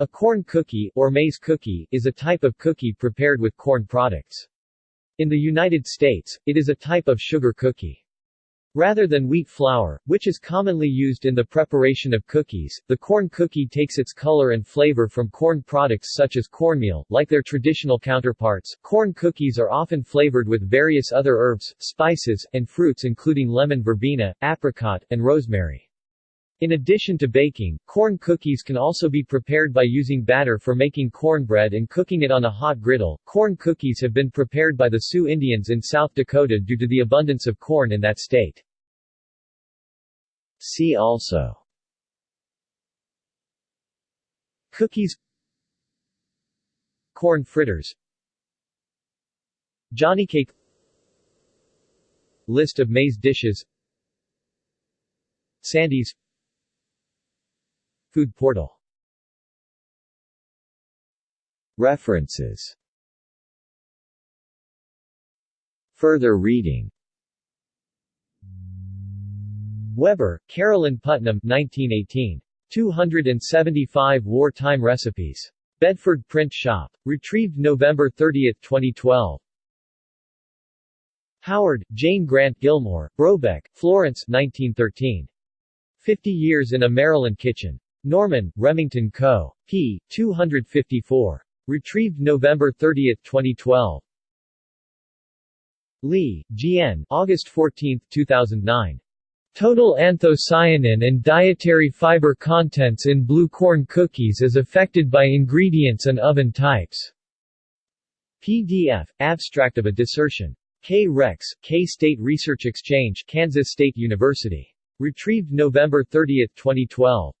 A corn cookie, or maize cookie, is a type of cookie prepared with corn products. In the United States, it is a type of sugar cookie. Rather than wheat flour, which is commonly used in the preparation of cookies, the corn cookie takes its color and flavor from corn products such as cornmeal. Like their traditional counterparts, corn cookies are often flavored with various other herbs, spices, and fruits including lemon verbena, apricot, and rosemary. In addition to baking, corn cookies can also be prepared by using batter for making cornbread and cooking it on a hot griddle. Corn cookies have been prepared by the Sioux Indians in South Dakota due to the abundance of corn in that state. See also Cookies Corn fritters Johnny cake List of maize dishes Sandies Food portal References Further reading Weber, Carolyn Putnam 1918. 275 Wartime Recipes. Bedford Print Shop. Retrieved November 30, 2012. Howard, Jane Grant Gilmor, Brobeck, Florence 1913. 50 Years in a Maryland Kitchen. Norman, Remington Co. p. 254. Retrieved November 30, 2012. Lee, G.N. August 14, 2009. Total anthocyanin and dietary fiber contents in blue corn cookies is affected by ingredients and oven types. PDF, abstract of a dissertation. K. Rex, K-State Research Exchange, Kansas State University. Retrieved November 30, 2012.